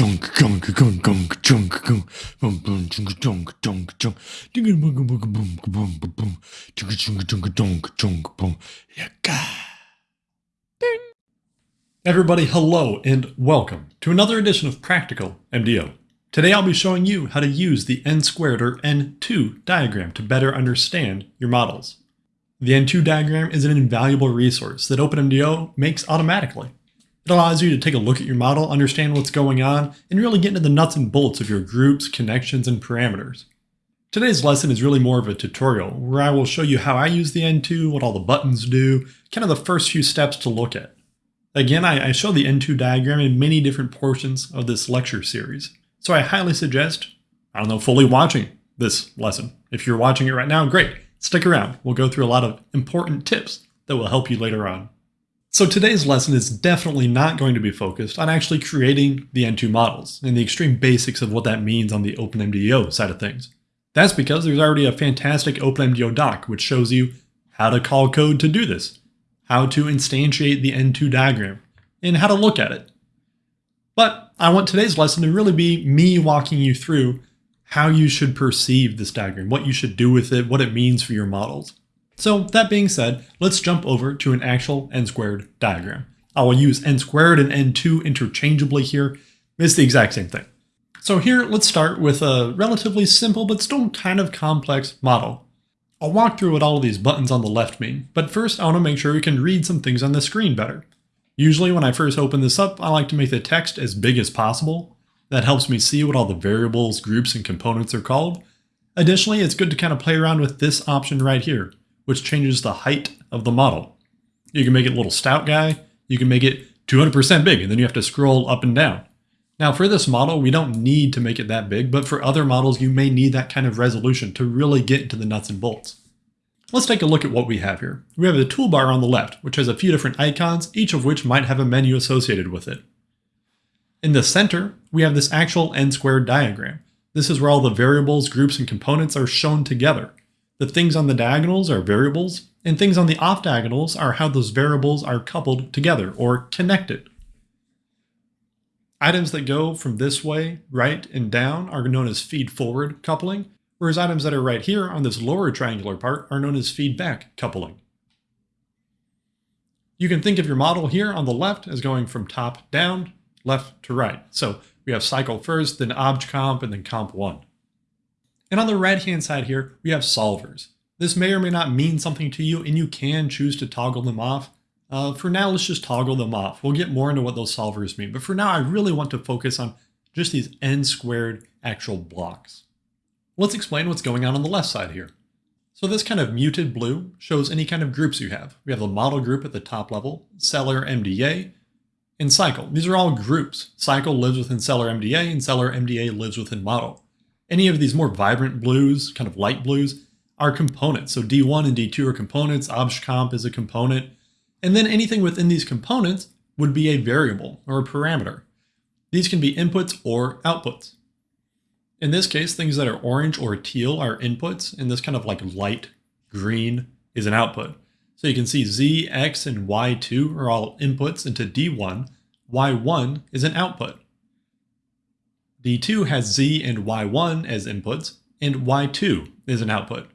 junk junk junk junk junk junk boom boom junk junk junk junk dinga boom boom boom boom boom boom junk junk junk junk junk boom yaka. Everybody, hello and welcome to another edition of Practical MDO. Today I'll be showing you how to use the n squared or n2 diagram to better understand your models. The n2 diagram is an invaluable resource that OpenMDAO makes automatically. It allows you to take a look at your model, understand what's going on, and really get into the nuts and bolts of your groups, connections, and parameters. Today's lesson is really more of a tutorial where I will show you how I use the N2, what all the buttons do, kind of the first few steps to look at. Again, I, I show the N2 diagram in many different portions of this lecture series, so I highly suggest, I don't know, fully watching this lesson. If you're watching it right now, great. Stick around. We'll go through a lot of important tips that will help you later on. So today's lesson is definitely not going to be focused on actually creating the N2 models and the extreme basics of what that means on the OpenMDAO side of things. That's because there's already a fantastic OpenMDAO doc which shows you how to call code to do this, how to instantiate the N2 diagram, and how to look at it. But I want today's lesson to really be me walking you through how you should perceive this diagram, what you should do with it, what it means for your models. So that being said, let's jump over to an actual n squared diagram. I will use n squared and n2 interchangeably here. It's the exact same thing. So here, let's start with a relatively simple but still kind of complex model. I'll walk through what all of these buttons on the left mean, but first I want to make sure we can read some things on the screen better. Usually when I first open this up, I like to make the text as big as possible. That helps me see what all the variables, groups, and components are called. Additionally, it's good to kind of play around with this option right here which changes the height of the model. You can make it a little stout guy, you can make it 200% big, and then you have to scroll up and down. Now for this model, we don't need to make it that big, but for other models, you may need that kind of resolution to really get into the nuts and bolts. Let's take a look at what we have here. We have the toolbar on the left, which has a few different icons, each of which might have a menu associated with it. In the center, we have this actual n-squared diagram. This is where all the variables, groups, and components are shown together. The things on the diagonals are variables, and things on the off diagonals are how those variables are coupled together or connected. Items that go from this way, right, and down are known as feed-forward coupling, whereas items that are right here on this lower triangular part are known as feedback coupling. You can think of your model here on the left as going from top down, left to right. So we have cycle first, then obj_comp, and then comp1. And on the right hand side here, we have solvers. This may or may not mean something to you and you can choose to toggle them off. Uh, for now, let's just toggle them off. We'll get more into what those solvers mean. But for now, I really want to focus on just these n squared actual blocks. Let's explain what's going on on the left side here. So this kind of muted blue shows any kind of groups you have. We have the model group at the top level, Sellar MDA, and Cycle. These are all groups. Cycle lives within Sellar MDA, and Sellar MDA lives within model. Any of these more vibrant blues, kind of light blues, are components. So D1 and D2 are components, obj_comp is a component, and then anything within these components would be a variable or a parameter. These can be inputs or outputs. In this case, things that are orange or teal are inputs, and this kind of like light green is an output. So you can see Z, X, and Y2 are all inputs into D1. Y1 is an output. D2 has Z and Y1 as inputs, and Y2 is an output.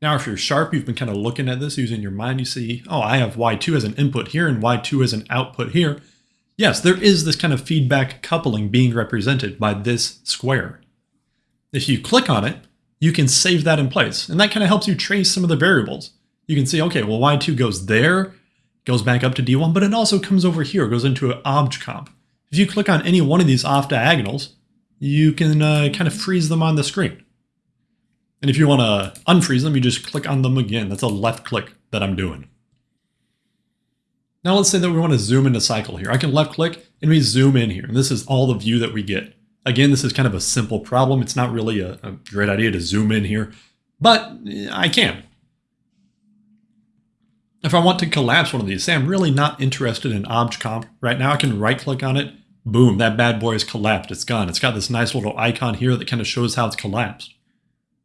Now, if you're sharp, you've been kind of looking at this using your mind, you see, oh, I have Y2 as an input here and Y2 as an output here. Yes, there is this kind of feedback coupling being represented by this square. If you click on it, you can save that in place, and that kind of helps you trace some of the variables. You can see, okay, well, Y2 goes there, goes back up to D1, but it also comes over here, goes into an obj_comp. If you click on any one of these off diagonals, you can uh, kind of freeze them on the screen. And if you want to unfreeze them, you just click on them again. That's a left click that I'm doing. Now let's say that we want to zoom into cycle here. I can left click and we zoom in here. And this is all the view that we get. Again, this is kind of a simple problem. It's not really a, a great idea to zoom in here, but I can. If I want to collapse one of these, say I'm really not interested in obj_comp right now, I can right click on it boom, that bad boy is collapsed. It's gone. It's got this nice little icon here that kind of shows how it's collapsed.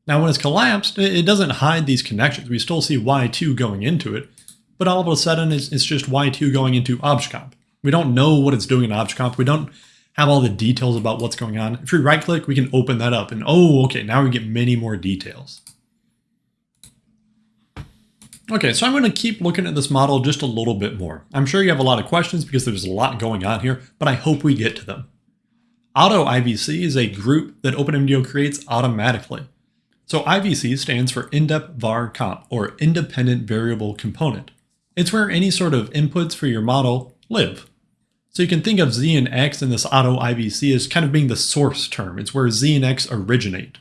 Now, when it's collapsed, it doesn't hide these connections. We still see Y2 going into it, but all of a sudden it's, it's just Y2 going into obj_comp. We don't know what it's doing in object comp. We don't have all the details about what's going on. If we right click, we can open that up and oh, okay, now we get many more details. Okay, so I'm going to keep looking at this model just a little bit more. I'm sure you have a lot of questions because there's a lot going on here, but I hope we get to them. Auto IVC is a group that OpenMDAO creates automatically. So IVC stands for IndepVarComp, or Independent Variable Component. It's where any sort of inputs for your model live. So you can think of Z and X in this auto IVC as kind of being the source term. It's where Z and X originate.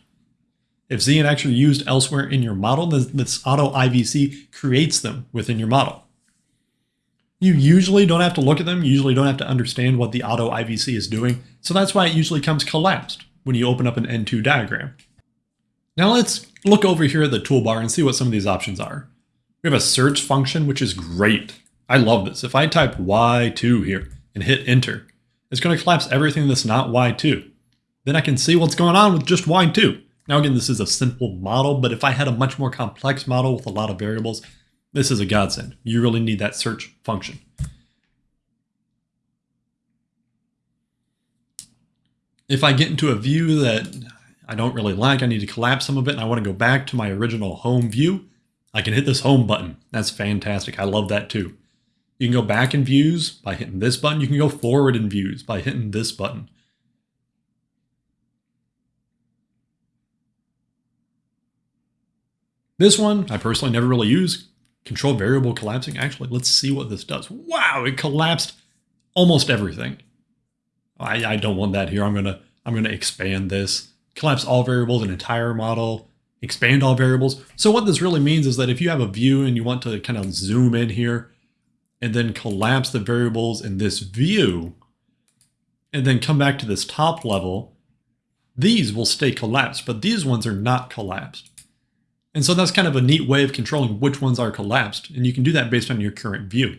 If Z and X are used elsewhere in your model, then this auto IVC creates them within your model. You usually don't have to look at them, you usually don't have to understand what the auto IVC is doing, so that's why it usually comes collapsed when you open up an N2 diagram. Now let's look over here at the toolbar and see what some of these options are. We have a search function, which is great. I love this. If I type Y2 here and hit enter, it's going to collapse everything that's not Y2. Then I can see what's going on with just Y2. Now again, this is a simple model, but if I had a much more complex model with a lot of variables, this is a godsend. You really need that search function. If I get into a view that I don't really like, I need to collapse some of it, and I want to go back to my original home view, I can hit this home button. That's fantastic. I love that too. You can go back in views by hitting this button. You can go forward in views by hitting this button. This one, I personally never really use. Control variable collapsing. Actually, let's see what this does. Wow, it collapsed almost everything. I, I don't want that here. I'm gonna I'm gonna expand this. Collapse all variables, an entire model, expand all variables. So what this really means is that if you have a view and you want to kind of zoom in here and then collapse the variables in this view and then come back to this top level, these will stay collapsed, but these ones are not collapsed. And so that's kind of a neat way of controlling which ones are collapsed, and you can do that based on your current view.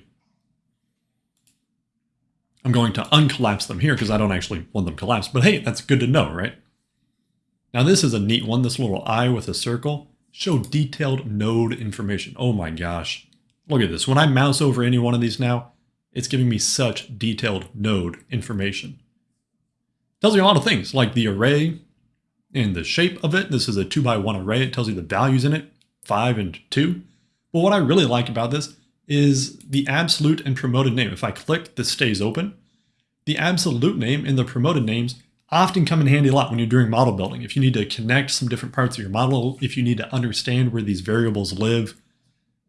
I'm going to uncollapse them here because I don't actually want them collapsed, but hey, that's good to know, right? Now this is a neat one, this little eye with a circle. Show detailed node information. Oh my gosh. Look at this. When I mouse over any one of these now, it's giving me such detailed node information. Tells you a lot of things, like the array, in the shape of it. This is a 2 by 1 array. It tells you the values in it, 5 and 2. But what I really like about this is the absolute and promoted name. If I click, this stays open. The absolute name and the promoted names often come in handy a lot when you're doing model building. If you need to connect some different parts of your model, if you need to understand where these variables live,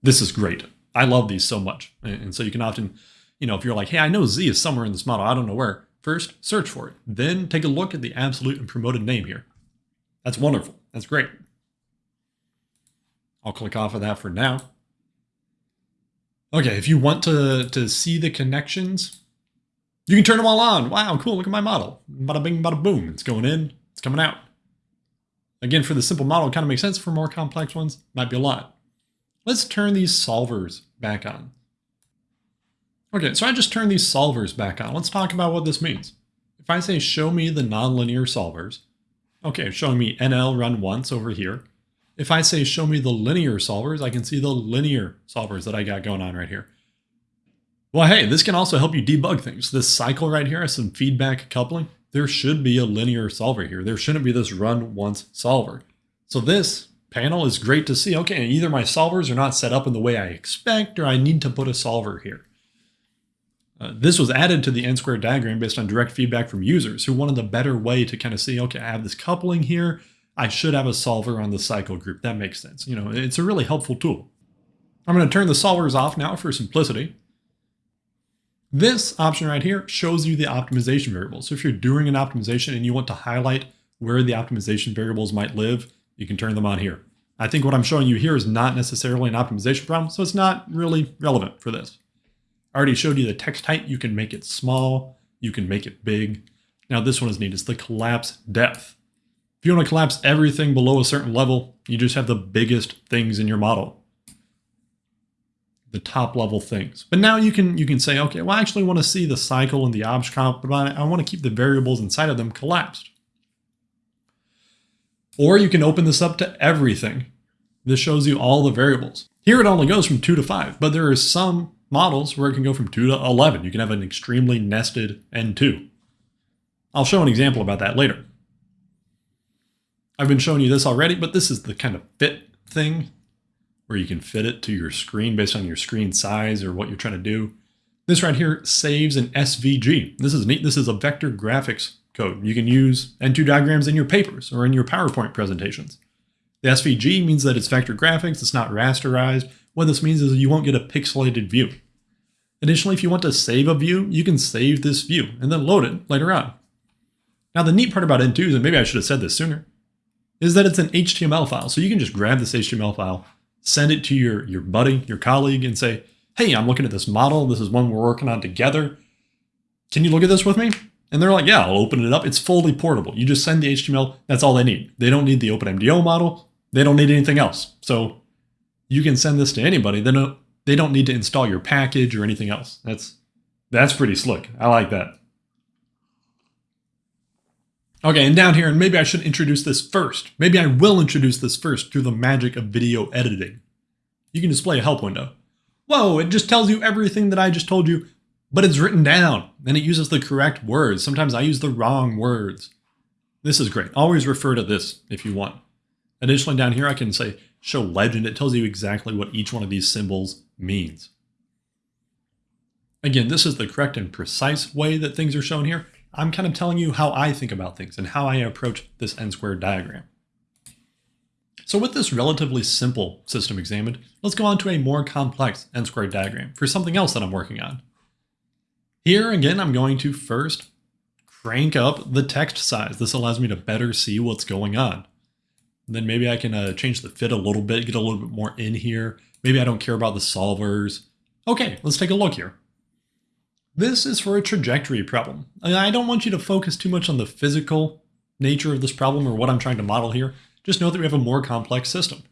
this is great. I love these so much. And so you can often, you know, if you're like, hey, I know Z is somewhere in this model, I don't know where. First, search for it. Then take a look at the absolute and promoted name here. That's wonderful. That's great. I'll click off of that for now. Okay, if you want to, to see the connections, you can turn them all on. Wow, cool, look at my model. Bada bing, bada boom. It's going in, it's coming out. Again, for the simple model, it kind of makes sense. For more complex ones, might be a lot. Let's turn these solvers back on. Okay, so I just turned these solvers back on. Let's talk about what this means. If I say show me the nonlinear solvers, Okay, showing me NL run once over here. If I say show me the linear solvers, I can see the linear solvers that I got going on right here. Well, hey, this can also help you debug things. This cycle right here has some feedback coupling. There should be a linear solver here. There shouldn't be this run once solver. So this panel is great to see. Okay, either my solvers are not set up in the way I expect, or I need to put a solver here. Uh, this was added to the n-squared diagram based on direct feedback from users who wanted a better way to kind of see, okay, I have this coupling here. I should have a solver on the cycle group. That makes sense. You know, it's a really helpful tool. I'm going to turn the solvers off now for simplicity. This option right here shows you the optimization variables. So if you're doing an optimization and you want to highlight where the optimization variables might live, you can turn them on here. I think what I'm showing you here is not necessarily an optimization problem, so it's not really relevant for this. Already showed you the text height. You can make it small. You can make it big. Now this one is neat. It's the collapse depth. If you want to collapse everything below a certain level, you just have the biggest things in your model. The top level things. But now you can you can say, okay, well, I actually want to see the cycle and the object comp, but I, want to keep the variables inside of them collapsed. Or you can open this up to everything. This shows you all the variables. Here it only goes from 2 to 5, but there are some models where it can go from 2 to 11. You can have an extremely nested N2. I'll show an example about that later. I've been showing you this already, but this is the kind of fit thing where you can fit it to your screen based on your screen size or what you're trying to do. This right here saves an SVG. This is neat. This is a vector graphics code. You can use N2 diagrams in your papers or in your PowerPoint presentations. The SVG means that it's vector graphics, it's not rasterized. What this means is you won't get a pixelated view. Additionally, if you want to save a view, you can save this view and then load it later on. Now the neat part about N2s, and maybe I should have said this sooner, is that it's an HTML file. So you can just grab this HTML file, send it to your, your buddy, your colleague, and say, hey, I'm looking at this model. This is one we're working on together. Can you look at this with me? And they're like, yeah, I'll open it up. It's fully portable. You just send the HTML. That's all they need. They don't need the OpenMDAO model. They don't need anything else. So you can send this to anybody. They don't, they don't need to install your package or anything else. That's, that's pretty slick. I like that. Okay, and down here, and maybe I should introduce this first. Maybe I will introduce this first through the magic of video editing. You can display a help window. Whoa, it just tells you everything that I just told you, but it's written down, and it uses the correct words. Sometimes I use the wrong words. This is great. Always refer to this if you want. Additionally, down here, I can say show legend. It tells you exactly what each one of these symbols means. Again, this is the correct and precise way that things are shown here. I'm kind of telling you how I think about things and how I approach this n-squared diagram. So with this relatively simple system examined, let's go on to a more complex n-squared diagram for something else that I'm working on. Here, again, I'm going to first crank up the text size. This allows me to better see what's going on. Then maybe I can uh, change the fit a little bit, get a little bit more in here. Maybe I don't care about the solvers. Okay, let's take a look here. This is for a trajectory problem. I don't want you to focus too much on the physical nature of this problem or what I'm trying to model here. Just know that we have a more complex system.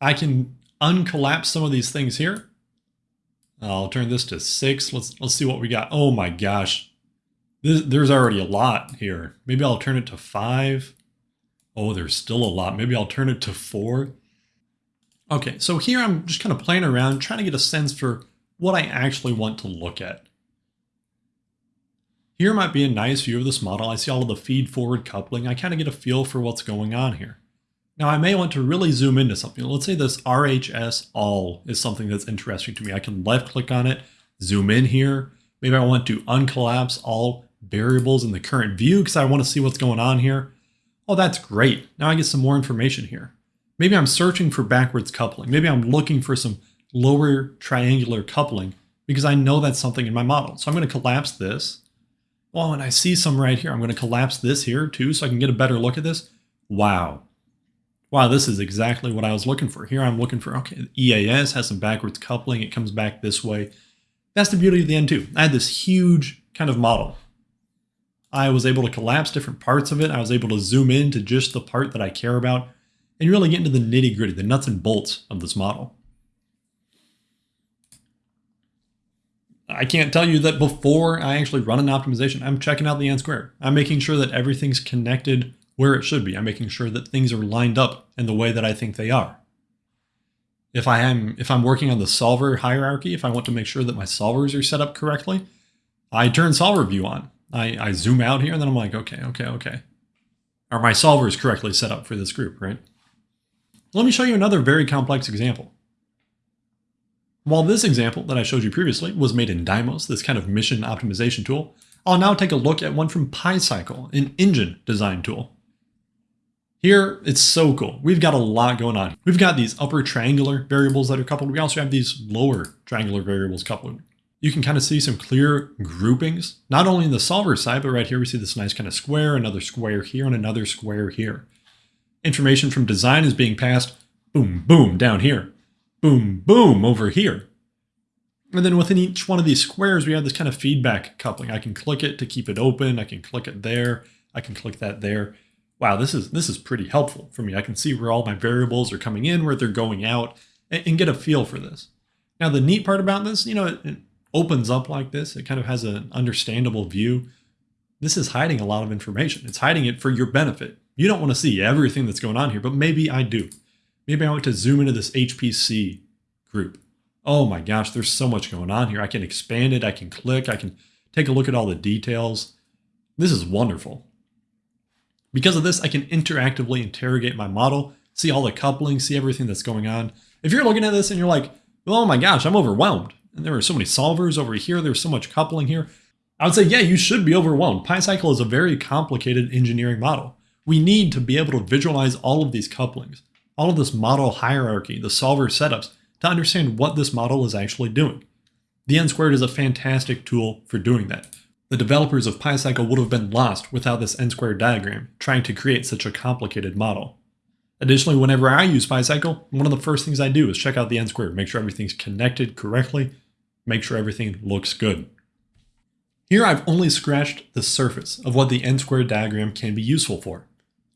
I can uncollapse some of these things here. I'll turn this to six. Let's let's see what we got. Oh my gosh. This, there's already a lot here. Maybe I'll turn it to five. Oh, there's still a lot. Maybe I'll turn it to four. Okay, so here I'm just kind of playing around, trying to get a sense for what I actually want to look at. Here might be a nice view of this model. I see all of the feed-forward coupling. I kind of get a feel for what's going on here. Now I may want to really zoom into something. Let's say this RHS all is something that's interesting to me. I can left click on it, zoom in here. Maybe I want to uncollapse all variables in the current view because I want to see what's going on here. Oh, that's great. Now I get some more information here. Maybe I'm searching for backwards coupling. Maybe I'm looking for some lower triangular coupling because I know that's something in my model. So I'm going to collapse this Oh, and I see some right here. I'm going to collapse this here too so I can get a better look at this. Wow. Wow, this is exactly what I was looking for. Here I'm looking for, okay, EAS has some backwards coupling. It comes back this way. That's the beauty of the N2. I had this huge kind of model. I was able to collapse different parts of it. I was able to zoom in to just the part that I care about and really get into the nitty gritty, the nuts and bolts of this model. I can't tell you that before I actually run an optimization, I'm checking out the n squared. I'm making sure that everything's connected where it should be. I'm making sure that things are lined up in the way that I think they are. If I am if I'm working on the solver hierarchy, if I want to make sure that my solvers are set up correctly, I turn solver view on. I, I zoom out here and then I'm like, okay, okay, okay. Are my solvers correctly set up for this group, right? Let me show you another very complex example. While this example that I showed you previously was made in Dymos, this kind of mission optimization tool, I'll now take a look at one from PyCycle, an engine design tool. Here, it's so cool. We've got a lot going on. We've got these upper triangular variables that are coupled. We also have these lower triangular variables coupled. You can kind of see some clear groupings, not only in the solver side, but right here we see this nice kind of square, another square here, and another square here. Information from design is being passed, boom, boom, down here boom, boom over here. And then within each one of these squares, we have this kind of feedback coupling. I can click it to keep it open. I can click it there. I can click that there. Wow, this is this is pretty helpful for me. I can see where all my variables are coming in, where they're going out, and, and get a feel for this. Now, the neat part about this, you know, it, opens up like this. It kind of has an understandable view. This is hiding a lot of information. It's hiding it for your benefit. You don't want to see everything that's going on here, but maybe I do. Maybe I want to zoom into this HPC group. Oh my gosh, there's so much going on here. I can expand it, I can click, I can take a look at all the details. This is wonderful. Because of this, I can interactively interrogate my model, see all the coupling, see everything that's going on. If you're looking at this and you're like, oh my gosh, I'm overwhelmed. And there are so many solvers over here, there's so much coupling here. I would say, yeah, you should be overwhelmed. PyCycle is a very complicated engineering model. We need to be able to visualize all of these couplings, all of this model hierarchy, the solver setups, to understand what this model is actually doing. The N squared is a fantastic tool for doing that. The developers of PyCycle would have been lost without this N squared diagram, trying to create such a complicated model. Additionally, whenever I use PyCycle, one of the first things I do is check out the N squared, make sure everything's connected correctly, make sure everything looks good. Here I've only scratched the surface of what the N squared diagram can be useful for.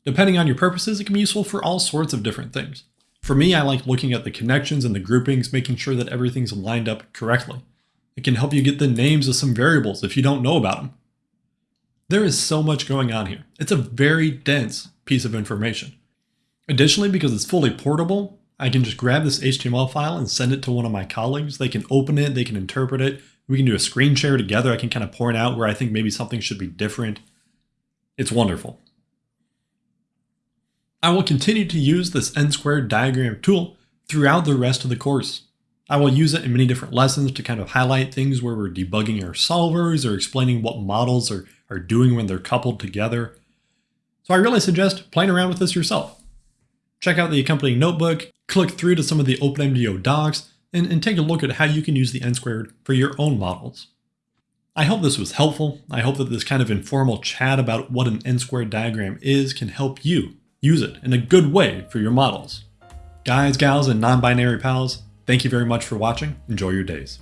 Depending on your purposes, it can be useful for all sorts of different things. For me, I like looking at the connections and the groupings, making sure that everything's lined up correctly. It can help you get the names of some variables if you don't know about them. There is so much going on here. It's a very dense piece of information. Additionally, because it's fully portable, I can just grab this HTML file and send it to one of my colleagues. They can open it, they can interpret it. We can do a screen share together. I can kind of point out where I think maybe something should be different. It's wonderful. I will continue to use this n-squared diagram tool throughout the rest of the course. I will use it in many different lessons to kind of highlight things where we're debugging our solvers or explaining what models are, are doing when they're coupled together. So I really suggest playing around with this yourself. Check out the accompanying notebook, click through to some of the OpenMDAO docs, and, and take a look at how you can use the n-squared for your own models. I hope this was helpful. I hope that this kind of informal chat about what an n-squared diagram is can help you use it in a good way for your models. Guys, gals, and non-binary pals, thank you very much for watching. Enjoy your days.